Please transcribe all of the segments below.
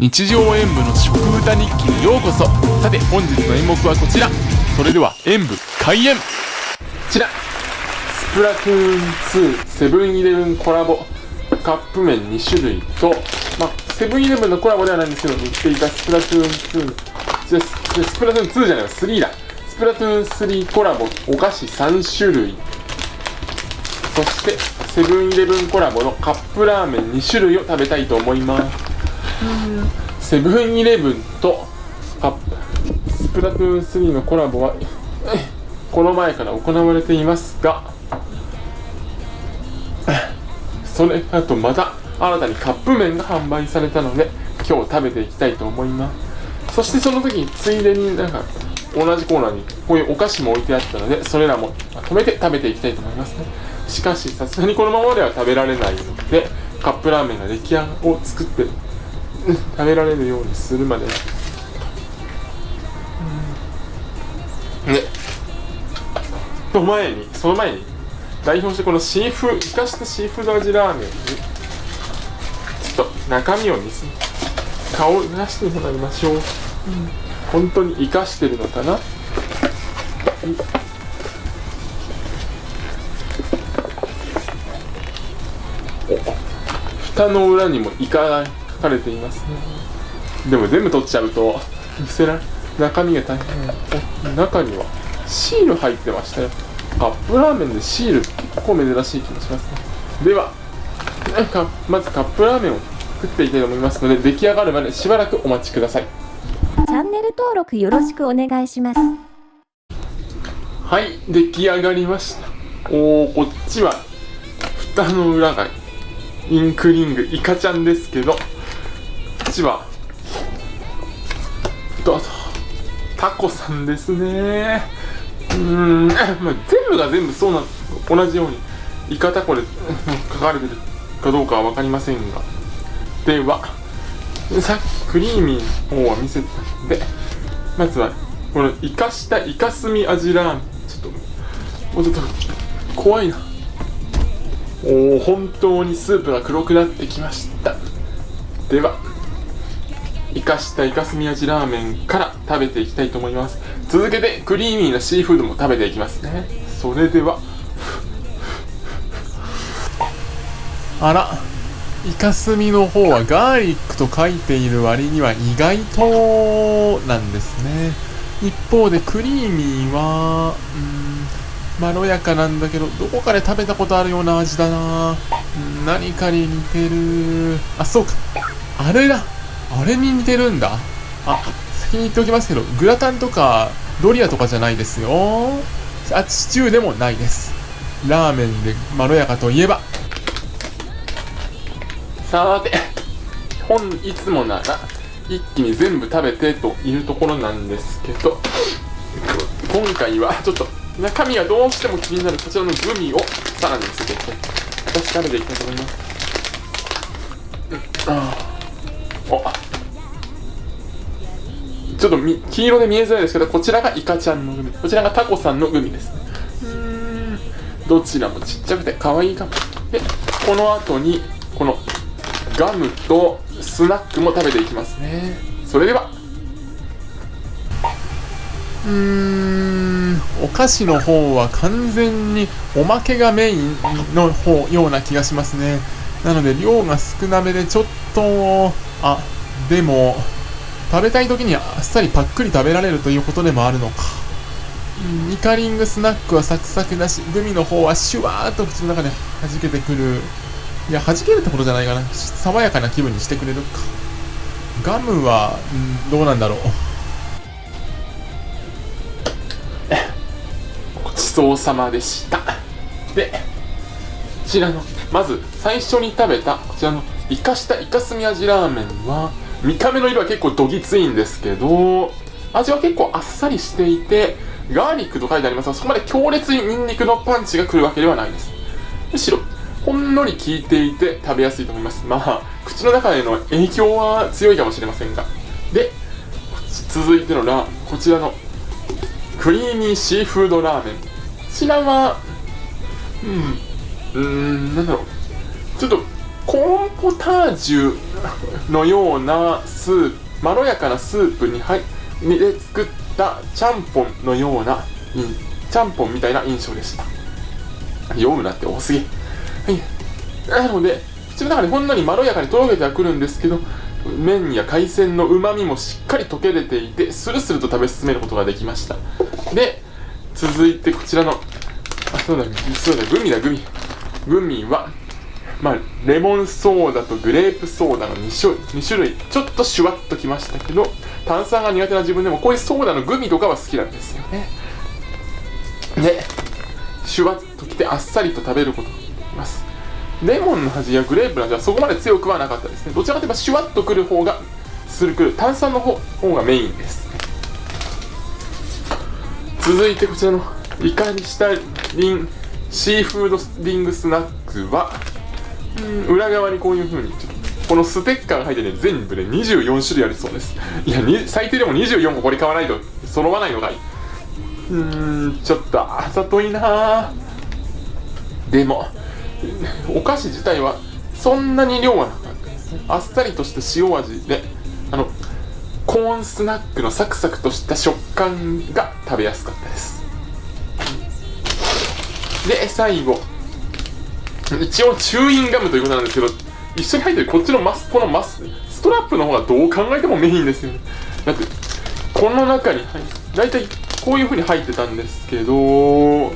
日常演舞の食歌日記にようこそ。さて本日の演目はこちら。それでは演舞開演。こちら。スプラトゥーン2セブンイレブンコラボ。カップ麺2種類とまあセブンイレブンのコラボではないんですけど売っていたスプラトゥーン2じゃスプラトゥーン2じゃないわ3だ。スプラトゥーン3コラボお菓子3種類。そしてセブンイレブンコラボのカップラーメン2種類を食べたいと思います。セブンイレブンとカップスプラトゥーン3のコラボはこの前から行われていますがそれあとまた新たにカップ麺が販売されたので今日食べていきたいと思います。そしてその時についでになんか同じコーナーにこういうお菓子も置いてあったのでそれらも止めて食べていきたいと思いますね。しかしさすがにこのままでは食べられないのでカップラーメンが出来上がを作って食べられるようにするまで。ね。その前にその前に代表してこのシーフ生かしたシーフード味ラーメンにちょっと中身を見せ顔を出してもらいましょう、うん、本当に生かしてるのかな？蓋の裏にもイカが書かれていますね。でも全部取っちゃうと見せられ中身が大変。中にはシール入ってましたよ。カップラーメンでシール結構珍しい気もしますね。ではまずカップラーメンを作っていきたいと思いますので出来上がるまでしばらくお待ちください。チャンネル登録よろしくお願いします。はい出来上がりました。おおこっちは蓋の裏がインクリングイカちゃんですけどこっちはどうぞ。タコさんですね。うん、全部が全部そうな同じようにイカタコで書かれてるかどうかは分かりませんが。ではさっきクリーミーの方は見せてたんでまずはこのイカしたイカスミ味ラーメン。ちょっともうちょっと怖いな。おお本当にスープが黒くなってきました。ではイカしたイカスミ味ラーメンから食べていきたいと思います。続けてクリーミーなシーフードも食べていきますね。それではあらイカスミの方はガーリックと書いている割には意外となんですね。一方でクリーミーはうんまろやかなんだけどどこかで食べたことあるような味だな。何かに似てる。あそうか。あれだ。あれに似てるんだ。あ。先に言っておきますけどグラタンとかドリアとかじゃないですよ。あシチューでもないです。ラーメンでまろやかといえば。さて本いつもなら一気に全部食べてというところなんですけど今回はちょっと中身がどうしても気になるこちらのグミをさらにつけて私食べていきたいと思います、うん、あ。おちょっと黄色で見えづらいですけどこちらがイカちゃんのグミ。こちらがタコさんのグミです。ねうん。どちらもちっちゃくて可愛いかも。でこの後にこのガムとスナックも食べていきますね。それでは。うーん。お菓子の方は完全におまけがメインの方ような気がしますね。なので量が少なめでちょっとあでも食べたい時にあっさりパックリ食べられるということでもあるのか。イカリングスナックはサクサクだしグミの方はシュワーっと口の中で弾けてくる。いや弾けるってことじゃないかな。爽やかな気分にしてくれるか。ガムは、んどうなんだろう。ごちそうさまでした。でこちらのまず最初に食べたこちらのイカしたイカスミ味ラーメンは見た目の色は結構どぎついんですけど味は結構あっさりしていてガーリックと書いてありますがそこまで強烈にニンニクのパンチが来るわけではないです。むしろほんのり効いていて食べやすいと思います。まあ口の中への影響は強いかもしれませんが。で続いてのラーこちらのクリーミーシーフードラーメン。こちらはうんうーんなんだろう。ちょっとコーンポタージュのようなスープまろやかなスープに入で作ったちゃんぽんのようなちゃんぽんみたいな印象でした。読むなって多すぎ。はい。なので口の中でほんのりまろやかにとろけてはくるんですけど麺や海鮮のうまみもしっかり溶け出ていてスルスルと食べ進めることができました。で続いてこちらのあそうだそうだグミだグミ。グミはまあ、レモンソーダとグレープソーダの 2, 種2種類ちょっとシュワッときましたけど炭酸が苦手な自分でもこういうソーダのグミとかは好きなんですよね。でシュワッときてあっさりと食べることができます。レモンの味やグレープの味はそこまで強くはなかったですね。どちらかといえばシュワッとくる方がするくる炭酸の方方がメインです。続いてこちらのイカにしたリンシーフードリングスナックは裏側にこういう風にこのステッカーが入ってね全部で、ね、24種類あるそうです。いや最低でも24個これ買わないと揃わないのがい。いうーんちょっとあざといなでもお菓子自体はそんなに量はなかったですあっさりとした塩味であのコーンスナックのサクサクとした食感が食べやすかったです。で最後。一応チューインガムということなんですけど一緒に入ってるこっちのマスこのマスストラップの方がどう考えてもメインですよね。だってこの中に入って大体こういう風に入ってたんですけどもう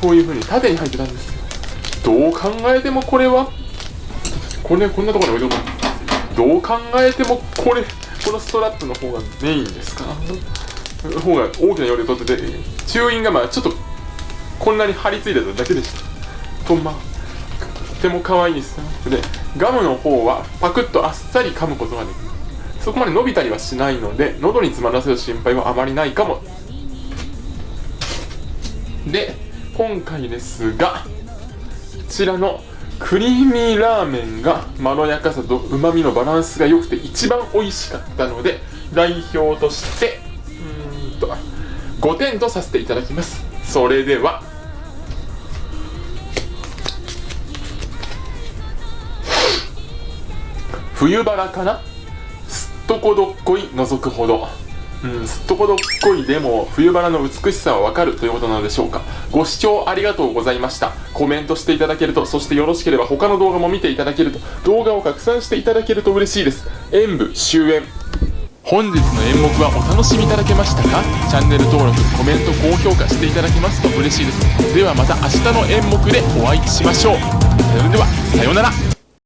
こういう風に縦に入ってたんですよ。どう考えてもこれはこれこんなところに置いとこう。どう考えてもこれこのストラップの方がメインですか。方が大きな容量取っててチューインガムはちょっとこんなに張り付いてただけでした。とまあとても可愛いですね。でガムの方はパクッとあっさり噛むことができる。そこまで伸びたりはしないので喉に詰まらせる心配はあまりないかも。で今回ですがこちらのクリーミーラーメンがまろやかさとうまみのバランスが良くて一番美味しかったので代表としてうんと5点とさせていただきます。それでは冬バラかな？すっとこどっこい覗くほど。うんすっとこどっこいでも冬バラの美しさはわかるということなのでしょうか。ご視聴ありがとうございました。コメントしていただけるとそしてよろしければ他の動画も見ていただけると動画を拡散していただけると嬉しいです。演舞終演。本日の演目はお楽しみいただけましたか？チャンネル登録コメント高評価していただけますと嬉しいです。ではまた明日の演目でお会いしましょう。それではさようなら。